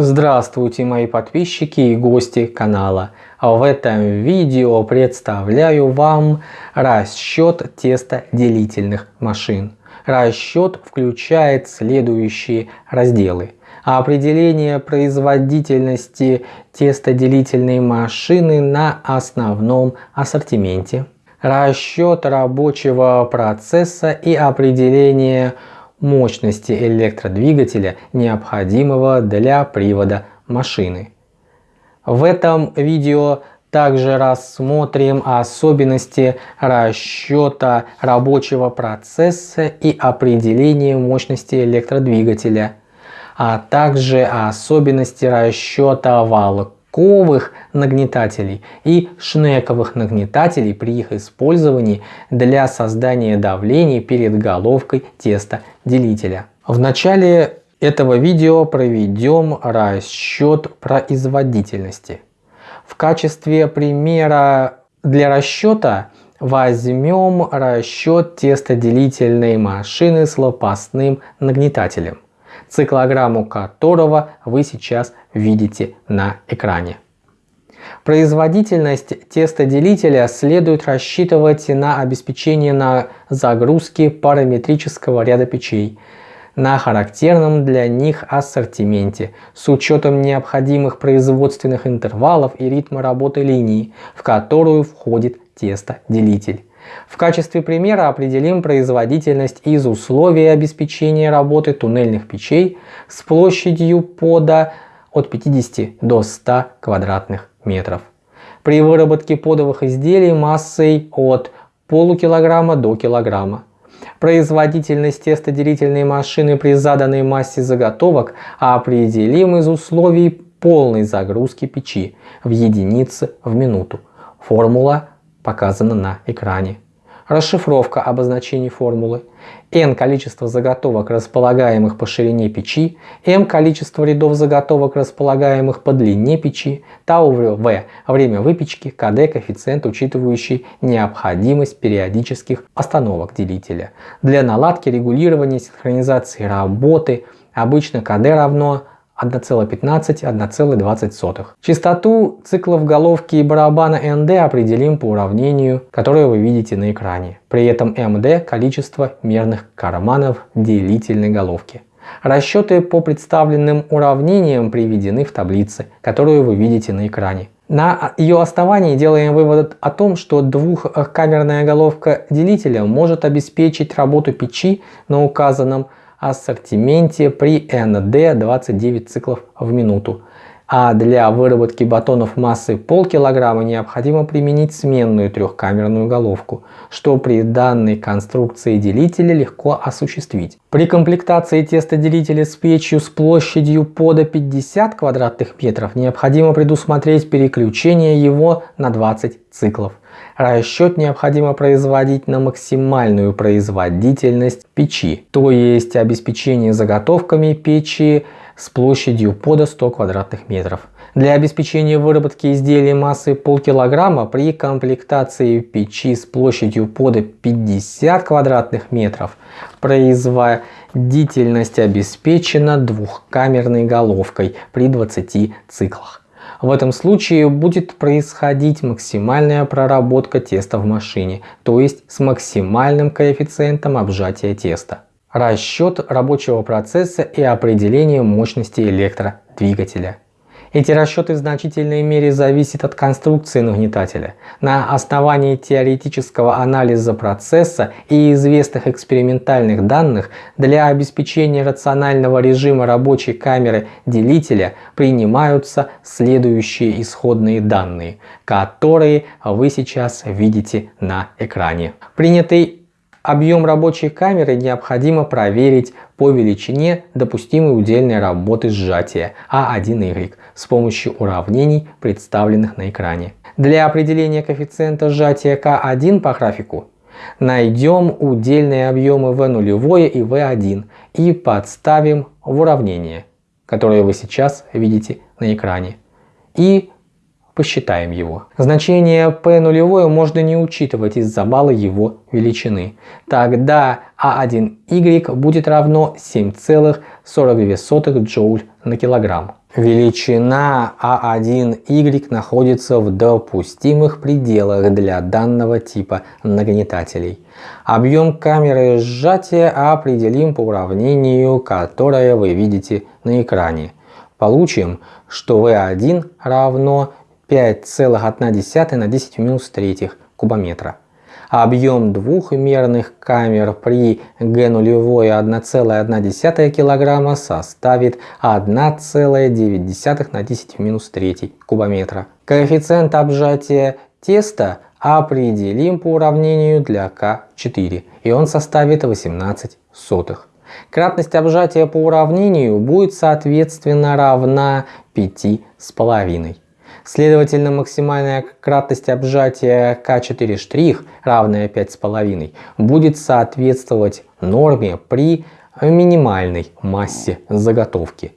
Здравствуйте мои подписчики и гости канала. В этом видео представляю вам расчет тестоделительных машин. Расчет включает следующие разделы. Определение производительности тестоделительной машины на основном ассортименте. Расчет рабочего процесса и определение мощности электродвигателя, необходимого для привода машины. В этом видео также рассмотрим особенности расчета рабочего процесса и определения мощности электродвигателя, а также особенности расчета валок шнековых нагнетателей и шнековых нагнетателей при их использовании для создания давления перед головкой тестоделителя. В начале этого видео проведем расчет производительности. В качестве примера для расчета возьмем расчет тестоделительной машины с лопастным нагнетателем циклограмму которого вы сейчас видите на экране. Производительность тестоделителя следует рассчитывать на обеспечение на загрузки параметрического ряда печей на характерном для них ассортименте с учетом необходимых производственных интервалов и ритма работы линии, в которую входит тестоделитель. В качестве примера определим производительность из условий обеспечения работы туннельных печей с площадью пода от 50 до 100 квадратных метров. При выработке подовых изделий массой от полукилограмма до килограмма. Производительность тестоделительной машины при заданной массе заготовок определим из условий полной загрузки печи в единицы в минуту. Формула показана на экране. Расшифровка обозначений формулы. n количество заготовок, располагаемых по ширине печи, m количество рядов заготовок, располагаемых по длине печи, тау v время выпечки, kd коэффициент, учитывающий необходимость периодических остановок делителя. Для наладки регулирования синхронизации работы обычно kd равно 1,15-1,20. Частоту циклов головки и барабана ND определим по уравнению, которое вы видите на экране. При этом MD – количество мерных карманов делительной головки. Расчеты по представленным уравнениям приведены в таблице, которую вы видите на экране. На ее основании делаем вывод о том, что двухкамерная головка делителя может обеспечить работу печи на указанном ассортименте при ND 29 циклов в минуту. А для выработки батонов массой полкилограмма необходимо применить сменную трехкамерную головку, что при данной конструкции делителя легко осуществить. При комплектации тестоделителя с печью с площадью пода 50 квадратных метров необходимо предусмотреть переключение его на 20 циклов. Расчет необходимо производить на максимальную производительность печи, то есть обеспечение заготовками печи с площадью пода 100 квадратных метров. Для обеспечения выработки изделия массой полкилограмма при комплектации печи с площадью пода 50 квадратных метров производительность обеспечена двухкамерной головкой при 20 циклах. В этом случае будет происходить максимальная проработка теста в машине, то есть с максимальным коэффициентом обжатия теста. Расчет рабочего процесса и определение мощности электродвигателя. Эти расчеты в значительной мере зависят от конструкции нагнетателя. На основании теоретического анализа процесса и известных экспериментальных данных для обеспечения рационального режима рабочей камеры делителя принимаются следующие исходные данные, которые вы сейчас видите на экране. Принятый Объем рабочей камеры необходимо проверить по величине допустимой удельной работы сжатия А1Y с помощью уравнений, представленных на экране. Для определения коэффициента сжатия К1 по графику найдем удельные объемы В0 и В1 и подставим в уравнение, которое вы сейчас видите на экране. И посчитаем его. Значение p нулевое можно не учитывать из-за балла его величины. Тогда А1Y будет равно 7,42 джоуль на килограмм. Величина А1Y находится в допустимых пределах для данного типа нагнетателей. Объем камеры сжатия определим по уравнению, которое вы видите на экране. Получим, что V1 равно 5,1 на 10 в минус третьих кубометра. Объем двухмерных камер при G0 1,1 кг составит 1,9 на 10 в минус 3 кубометра. Коэффициент обжатия теста определим по уравнению для К4 и он составит 18 сотых. Кратность обжатия по уравнению будет соответственно равна 5,5. Следовательно, максимальная кратность обжатия К4' равная 5,5 будет соответствовать норме при минимальной массе заготовки.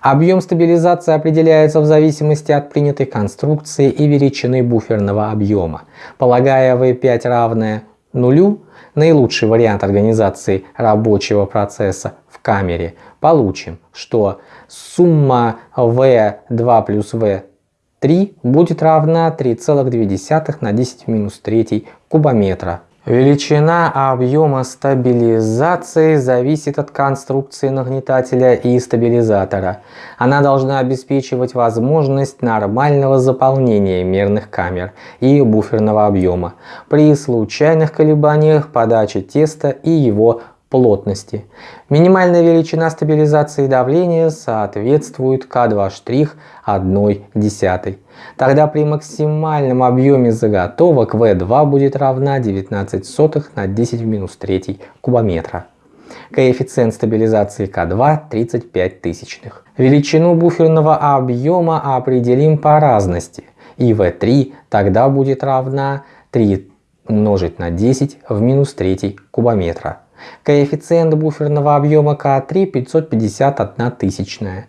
Объем стабилизации определяется в зависимости от принятой конструкции и величины буферного объема. Полагая V5 равное нулю, наилучший вариант организации рабочего процесса в камере, получим, что сумма V2 плюс V 3 будет равна 3,2 на 10 в минус 3 кубометра. Величина объема стабилизации зависит от конструкции нагнетателя и стабилизатора. Она должна обеспечивать возможность нормального заполнения мерных камер и буферного объема при случайных колебаниях подачи теста и его плотности. Минимальная величина стабилизации давления соответствует К2' 1 десятой. Тогда при максимальном объеме заготовок V2 будет равна 19 сотых на 10 в минус 3 кубометра. Коэффициент стабилизации К2 35 тысячных. Величину буферного объема определим по разности. И V3 тогда будет равна 3 умножить на 10 в минус 3 кубометра. Коэффициент буферного объема К3 551 тысячная.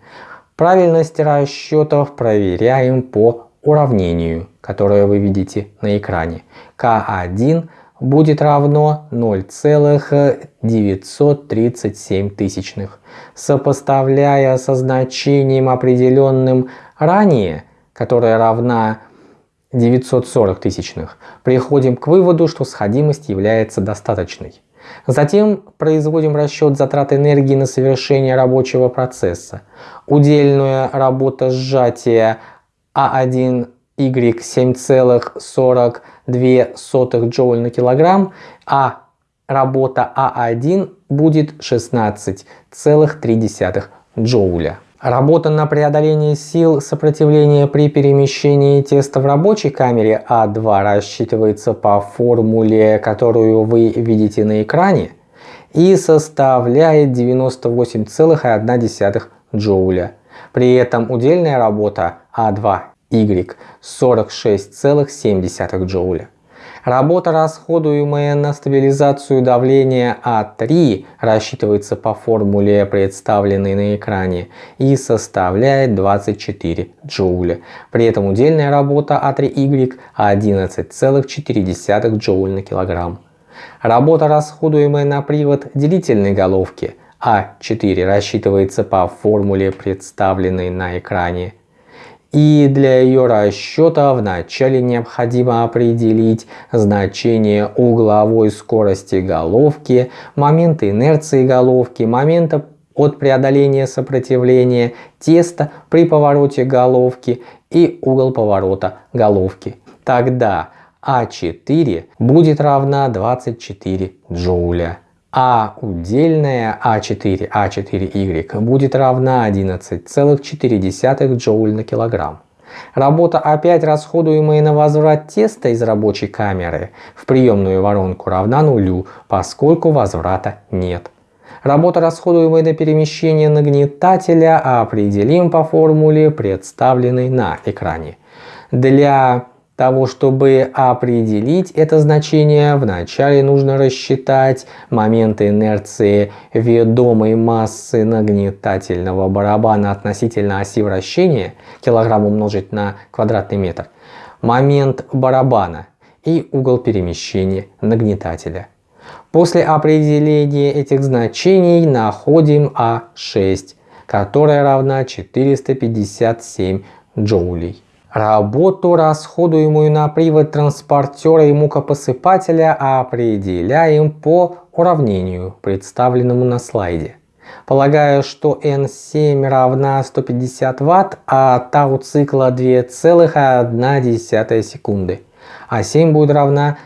Правильность расчетов проверяем по уравнению, которое вы видите на экране. К1 будет равно 0,937 тысячных. Сопоставляя со значением определенным ранее, которое равна 940 тысячных, приходим к выводу, что сходимость является достаточной. Затем производим расчет затрат энергии на совершение рабочего процесса. Удельная работа сжатия А1Y 7,42 джоуль на килограмм, а работа А1 будет 16,3 джоуля. Работа на преодоление сил сопротивления при перемещении теста в рабочей камере А2 рассчитывается по формуле, которую вы видите на экране, и составляет 98,1 джоуля. При этом удельная работа А2Y 46,7 джоуля. Работа, расходуемая на стабилизацию давления А3, рассчитывается по формуле, представленной на экране, и составляет 24 джоуля. При этом удельная работа А3Y 11,4 джоуль на килограмм. Работа, расходуемая на привод делительной головки А4, рассчитывается по формуле, представленной на экране, и для ее расчета вначале необходимо определить значение угловой скорости головки, момента инерции головки, момента от преодоления сопротивления теста при повороте головки и угол поворота головки. Тогда А4 будет равна 24 джоуля а удельная А4, А4Y будет равна 11,4 джоуль на килограмм. Работа опять расходуемая на возврат теста из рабочей камеры в приемную воронку равна нулю, поскольку возврата нет. Работа, расходуемая на перемещение нагнетателя, определим по формуле, представленной на экране. Для того, чтобы определить это значение, вначале нужно рассчитать моменты инерции ведомой массы нагнетательного барабана относительно оси вращения, килограмм умножить на квадратный метр, момент барабана и угол перемещения нагнетателя. После определения этих значений находим А6, которая равна 457 джоулей. Работу, расходуемую на привод транспортера и мукопосыпателя, определяем по уравнению, представленному на слайде. Полагаю, что N7 равна 150 Вт, а тау цикла 2,1 секунды, а 7 будет равна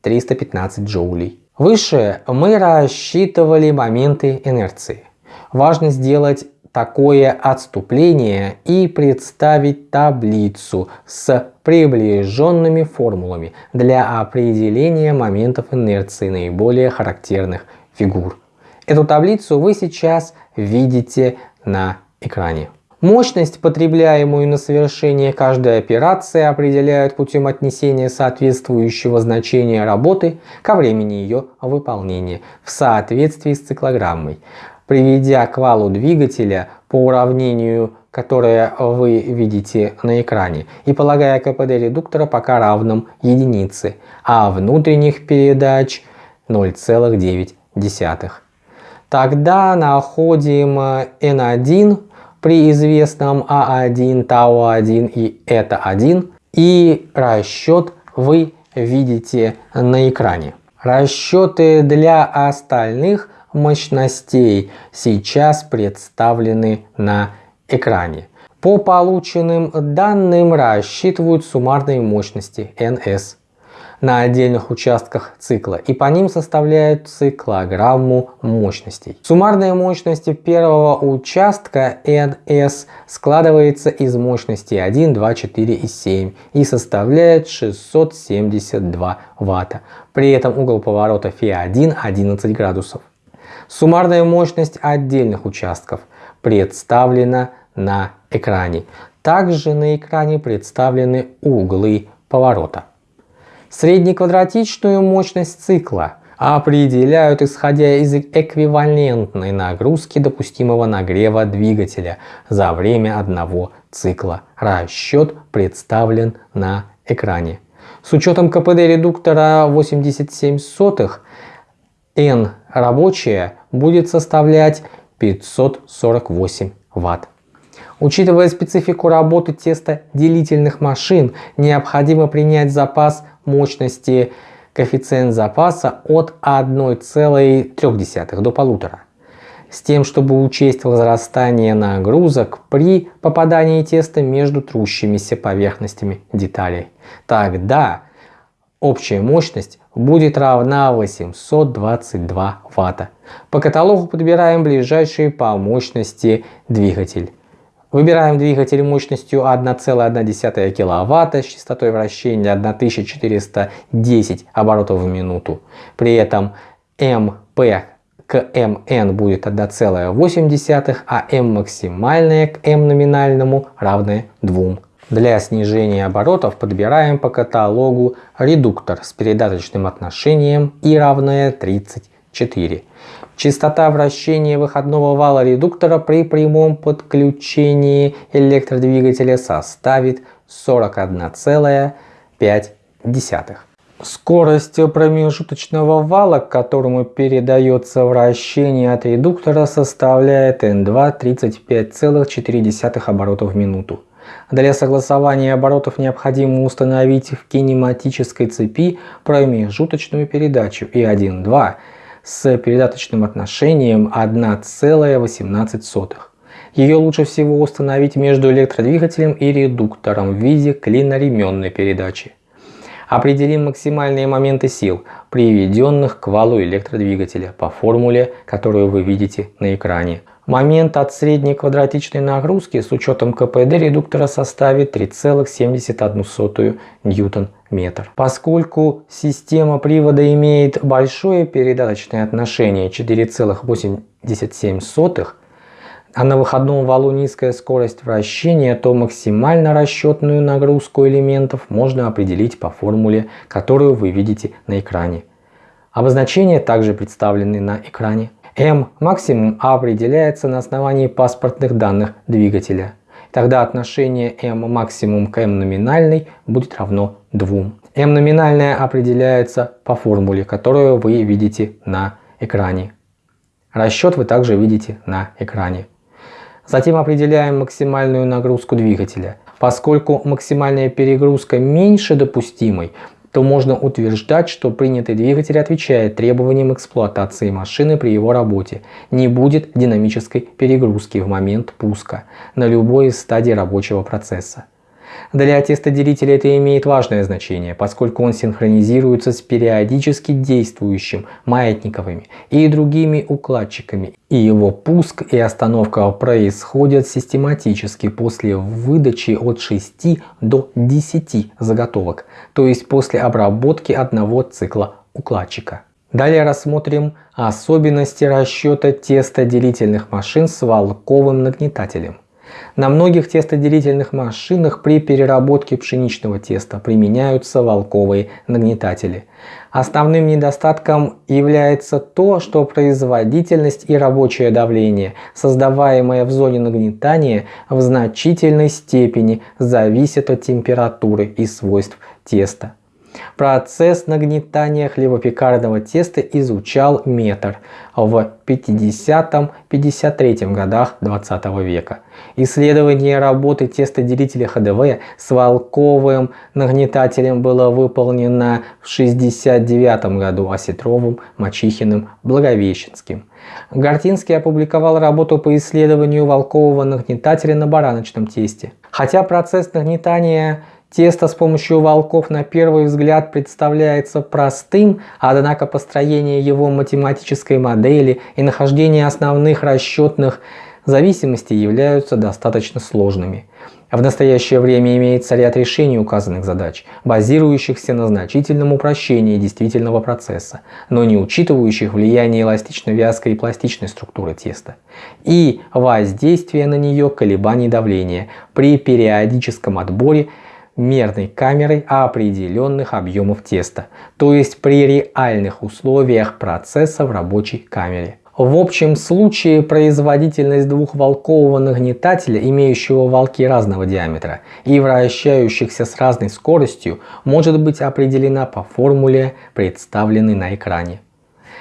315 джоулей. Выше мы рассчитывали моменты инерции. Важно сделать такое отступление и представить таблицу с приближенными формулами для определения моментов инерции наиболее характерных фигур. Эту таблицу вы сейчас видите на экране. Мощность, потребляемую на совершение каждой операции, определяют путем отнесения соответствующего значения работы ко времени ее выполнения в соответствии с циклограммой. Приведя к валу двигателя по уравнению, которое вы видите на экране, и полагая КПД редуктора пока равным единице, а внутренних передач 0,9. Тогда находим N1 при известном А1, Тау1 и это 1 и расчет вы видите на экране. Расчеты для остальных мощностей сейчас представлены на экране. По полученным данным рассчитывают суммарные мощности NS на отдельных участках цикла и по ним составляют циклограмму мощностей. Суммарная мощность первого участка NS складывается из мощности 1, 2, 4 и 7 и составляет 672 Ватта. При этом угол поворота Фи1 11 градусов. Суммарная мощность отдельных участков представлена на экране. Также на экране представлены углы поворота. Среднеквадратичную мощность цикла определяют исходя из эквивалентной нагрузки допустимого нагрева двигателя за время одного цикла. Расчет представлен на экране. С учетом КПД редуктора 87 сотых, N рабочая будет составлять 548 Ватт. Учитывая специфику работы тестоделительных машин, необходимо принять запас мощности коэффициент запаса от 1,3 до 1,5 с тем, чтобы учесть возрастание нагрузок при попадании теста между трущимися поверхностями деталей. Тогда общая мощность будет равна 822 Вт. По каталогу подбираем ближайший по мощности двигатель. Выбираем двигатель мощностью 1,1 кВт с частотой вращения 1410 оборотов в минуту. При этом МП к МН будет 1,8, а М максимальное к М номинальному равное 2. Для снижения оборотов подбираем по каталогу редуктор с передаточным отношением и равное 34. Частота вращения выходного вала редуктора при прямом подключении электродвигателя составит 41,5. Скорость промежуточного вала, к которому передается вращение от редуктора, составляет N2 35,4 оборотов в минуту. Для согласования оборотов необходимо установить в кинематической цепи промежуточную передачу И1-2 с передаточным отношением 1,18. Ее лучше всего установить между электродвигателем и редуктором в виде клиноременной передачи. Определим максимальные моменты сил, приведенных к валу электродвигателя по формуле, которую вы видите на экране. Момент от средней квадратичной нагрузки с учетом КПД редуктора составит 3,71 ньютон-метр. Поскольку система привода имеет большое передаточное отношение 4,87, а на выходном валу низкая скорость вращения, то максимально расчетную нагрузку элементов можно определить по формуле, которую вы видите на экране. Обозначения также представлены на экране. М максимум определяется на основании паспортных данных двигателя. Тогда отношение M максимум к M номинальной будет равно 2. m номинальная определяется по формуле, которую вы видите на экране. Расчет вы также видите на экране. Затем определяем максимальную нагрузку двигателя. Поскольку максимальная перегрузка меньше допустимой, то можно утверждать, что принятый двигатель отвечает требованиям эксплуатации машины при его работе. Не будет динамической перегрузки в момент пуска на любой из стадий рабочего процесса. Для тестоделителя это имеет важное значение, поскольку он синхронизируется с периодически действующим маятниковыми и другими укладчиками, и его пуск и остановка происходят систематически после выдачи от 6 до 10 заготовок, то есть после обработки одного цикла укладчика. Далее рассмотрим особенности расчета тестоделительных машин с валковым нагнетателем. На многих тестоделительных машинах при переработке пшеничного теста применяются волковые нагнетатели. Основным недостатком является то, что производительность и рабочее давление, создаваемое в зоне нагнетания, в значительной степени зависят от температуры и свойств теста. Процесс нагнетания хлебопекарного теста изучал метр в 50-53 годах 20 века. Исследование работы тестоделителя ХДВ с волковым нагнетателем было выполнено в 69 году Осетровым, Мачихиным, Благовещенским. Гортинский опубликовал работу по исследованию волкового нагнетателя на бараночном тесте. Хотя процесс нагнетания Тесто с помощью волков на первый взгляд представляется простым, однако построение его математической модели и нахождение основных расчетных зависимостей являются достаточно сложными. В настоящее время имеется ряд решений указанных задач, базирующихся на значительном упрощении действительного процесса, но не учитывающих влияние эластично-вязкой и пластичной структуры теста и воздействие на нее колебаний давления при периодическом отборе мерной камерой определенных объемов теста, то есть при реальных условиях процесса в рабочей камере. В общем случае производительность двухволкового нагнетателя, имеющего волки разного диаметра и вращающихся с разной скоростью, может быть определена по формуле, представленной на экране.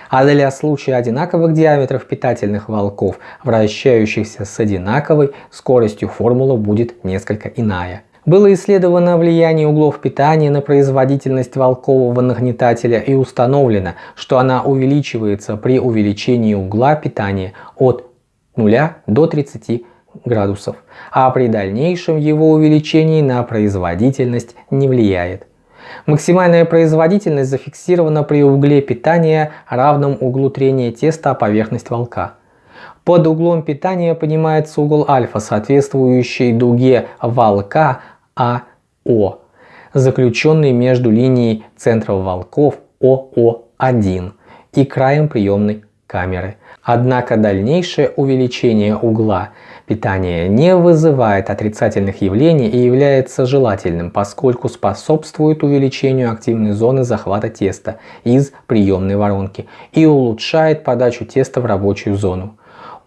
А для случая одинаковых диаметров питательных волков, вращающихся с одинаковой скоростью, формула будет несколько иная. Было исследовано влияние углов питания на производительность волкового нагнетателя и установлено, что она увеличивается при увеличении угла питания от 0 до 30 градусов, а при дальнейшем его увеличении на производительность не влияет. Максимальная производительность зафиксирована при угле питания, равном углу трения теста о поверхность волка. Под углом питания понимается угол альфа, соответствующий дуге волка АО, заключенный между линией центра волков ОО1 и краем приемной камеры. Однако дальнейшее увеличение угла питания не вызывает отрицательных явлений и является желательным, поскольку способствует увеличению активной зоны захвата теста из приемной воронки и улучшает подачу теста в рабочую зону.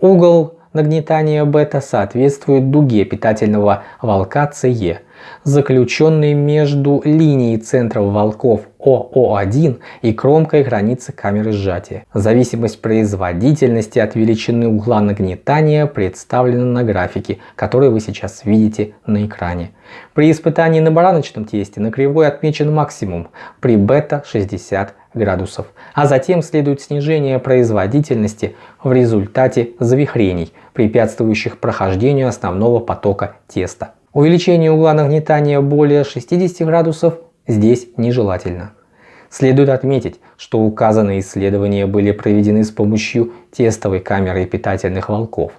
Угол нагнетания бета соответствует дуге питательного волка CE заключенный между линией центров волков ОО1 и кромкой границы камеры сжатия. Зависимость производительности от величины угла нагнетания представлена на графике, который вы сейчас видите на экране. При испытании на бараночном тесте на кривой отмечен максимум при бета 60 градусов, а затем следует снижение производительности в результате завихрений, препятствующих прохождению основного потока теста. Увеличение угла нагнетания более 60 градусов здесь нежелательно. Следует отметить, что указанные исследования были проведены с помощью тестовой камеры питательных волков,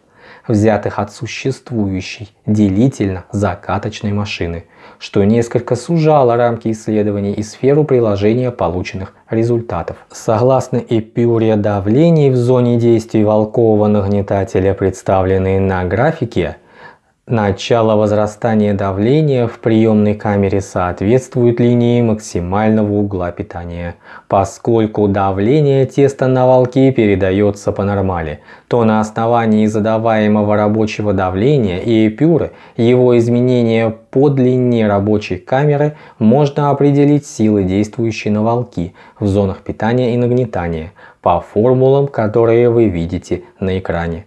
взятых от существующей делительно-закаточной машины, что несколько сужало рамки исследований и сферу приложения полученных результатов. Согласно эпюре давлений в зоне действия волкового нагнетателя, представленной на графике, Начало возрастания давления в приемной камере соответствует линии максимального угла питания. Поскольку давление теста на волке передается по нормали, то на основании задаваемого рабочего давления и эпюры его изменения по длине рабочей камеры можно определить силы, действующие на волки в зонах питания и нагнетания, по формулам, которые вы видите на экране.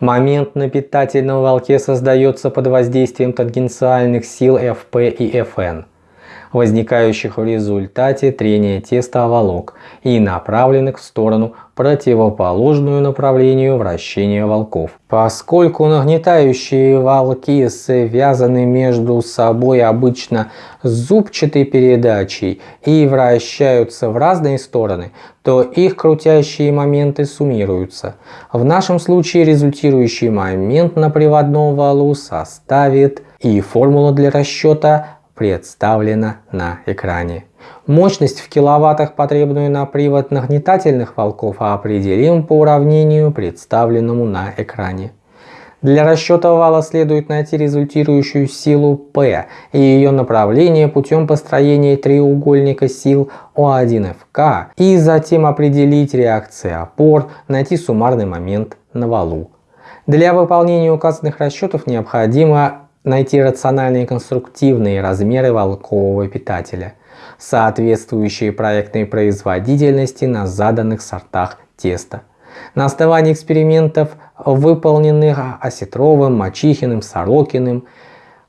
Момент на питательном волке создается под воздействием тангенциальных сил Fp и Fn, возникающих в результате трения теста о волок и направленных в сторону противоположную направлению вращения волков. Поскольку нагнетающие волки связаны между собой обычно зубчатой передачей и вращаются в разные стороны, то их крутящие моменты суммируются. В нашем случае результирующий момент на приводном валу составит и формула для расчета представлена на экране. Мощность в киловаттах, потребную на привод нагнетательных волков, определим по уравнению, представленному на экране. Для расчета вала следует найти результирующую силу P и ее направление путем построения треугольника сил O1FK и затем определить реакции опор, найти суммарный момент на валу. Для выполнения указанных расчетов необходимо найти рациональные конструктивные размеры волкового питателя, соответствующие проектной производительности на заданных сортах теста. На основании экспериментов, выполненных Осетровым, Мачихиным, Сорокиным,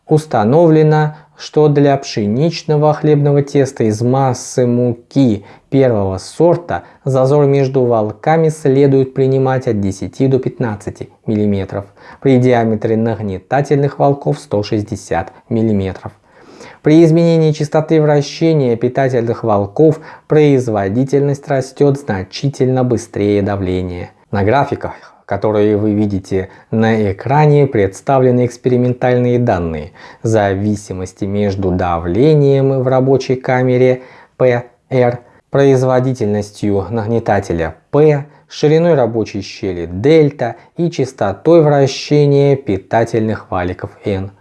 установлено, что для пшеничного хлебного теста из массы муки первого сорта зазор между волками следует принимать от 10 до 15 мм, при диаметре нагнетательных волков 160 мм. При изменении частоты вращения питательных волков производительность растет значительно быстрее давления. На графиках которые вы видите на экране, представлены экспериментальные данные зависимости между давлением в рабочей камере PR, производительностью нагнетателя P, шириной рабочей щели дельта и частотой вращения питательных валиков N.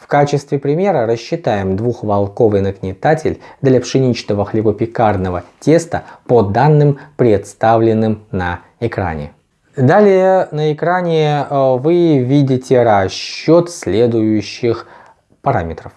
В качестве примера рассчитаем двухволковый нагнетатель для пшеничного хлебопекарного теста по данным, представленным на экране. Далее на экране э, вы видите расчет следующих параметров.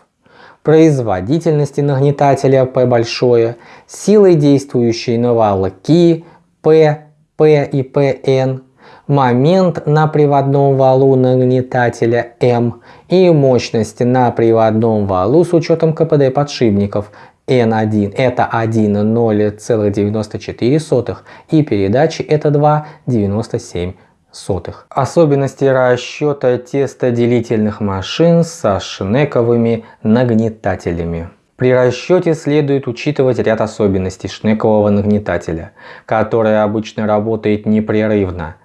Производительности нагнетателя P большое, силы действующей на валки P, P и PN, момент на приводном валу нагнетателя M и мощность на приводном валу с учетом КПД подшипников N1 это 1,0,94 и передачи это 2,97. Особенности расчета тестоделительных машин со шнековыми нагнетателями. При расчете следует учитывать ряд особенностей шнекового нагнетателя, который обычно работает непрерывно,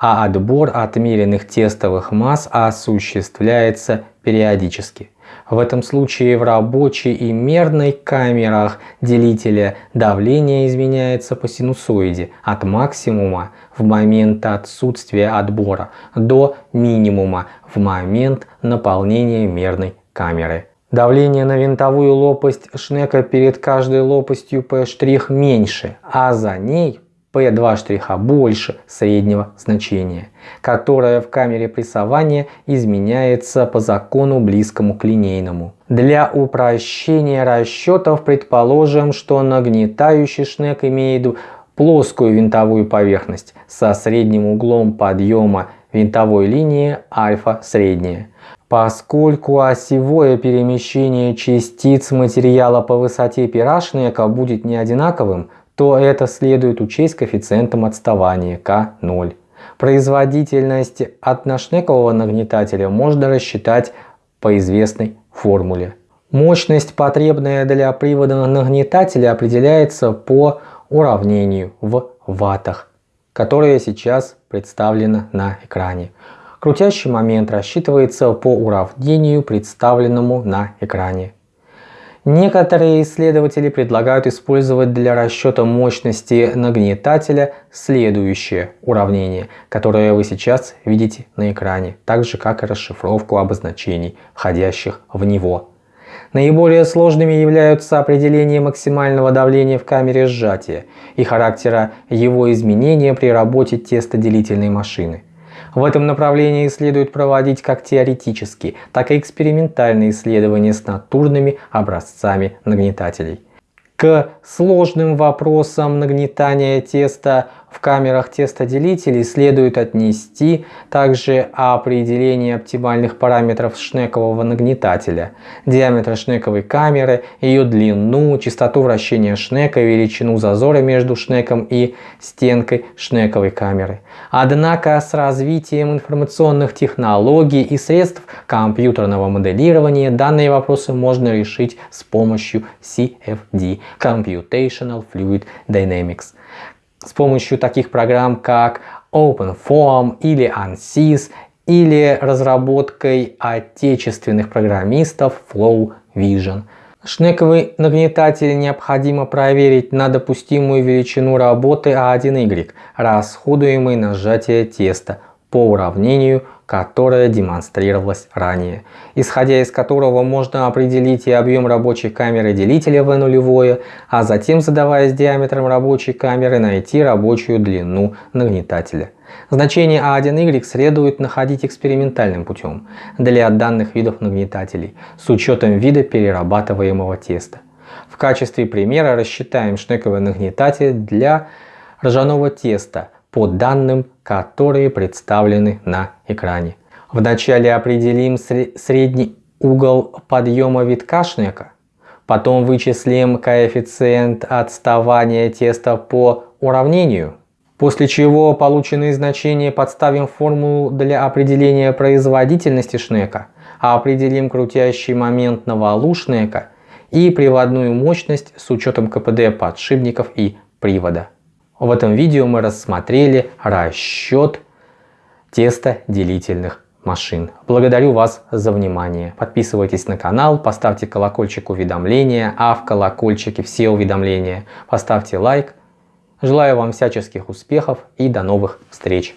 а отбор отмеренных тестовых масс осуществляется периодически. В этом случае в рабочей и мерной камерах делителя давление изменяется по синусоиде от максимума в момент отсутствия отбора до минимума в момент наполнения мерной камеры. Давление на винтовую лопасть шнека перед каждой лопастью P' меньше, а за ней P2 штриха больше среднего значения, которое в камере прессования изменяется по закону близкому к линейному. Для упрощения расчетов предположим, что нагнетающий шнек имеет плоскую винтовую поверхность со средним углом подъема винтовой линии альфа средняя. Поскольку осевое перемещение частиц материала по высоте пера шнека будет не одинаковым, то это следует учесть коэффициентом отставания К0. Производительность одношнекового нагнетателя можно рассчитать по известной формуле. Мощность, потребная для привода нагнетателя, определяется по уравнению в ваттах, которое сейчас представлено на экране. Крутящий момент рассчитывается по уравнению, представленному на экране. Некоторые исследователи предлагают использовать для расчета мощности нагнетателя следующее уравнение, которое вы сейчас видите на экране, так же как и расшифровку обозначений, входящих в него. Наиболее сложными являются определение максимального давления в камере сжатия и характера его изменения при работе тестоделительной машины. В этом направлении следует проводить как теоретические, так и экспериментальные исследования с натурными образцами нагнетателей. К сложным вопросам нагнетания теста в камерах тестоделителей следует отнести также определение оптимальных параметров шнекового нагнетателя, диаметр шнековой камеры, ее длину, частоту вращения шнека, величину зазора между шнеком и стенкой шнековой камеры. Однако с развитием информационных технологий и средств компьютерного моделирования данные вопросы можно решить с помощью CFD – Computational Fluid Dynamics с помощью таких программ как OpenFOAM или ANSYS или разработкой отечественных программистов Flow Vision. Шнековый нагнетатель необходимо проверить на допустимую величину работы А1Y, расходуемой на сжатие теста по уравнению которое демонстрировалось ранее, исходя из которого можно определить и объем рабочей камеры делителя V нулевое, а затем задаваясь диаметром рабочей камеры найти рабочую длину нагнетателя. Значение А1Y следует находить экспериментальным путем для данных видов нагнетателей с учетом вида перерабатываемого теста. В качестве примера рассчитаем шнековый нагнетатель для ржаного теста по данным, которые представлены на экране. Вначале определим средний угол подъема витка шнека, потом вычислим коэффициент отставания теста по уравнению, после чего полученные значения подставим в формулу для определения производительности шнека, определим крутящий момент на валу шнека и приводную мощность с учетом КПД подшипников и привода. В этом видео мы рассмотрели расчет теста делительных машин. Благодарю вас за внимание. Подписывайтесь на канал, поставьте колокольчик уведомления, а в колокольчике все уведомления. Поставьте лайк. Желаю вам всяческих успехов и до новых встреч.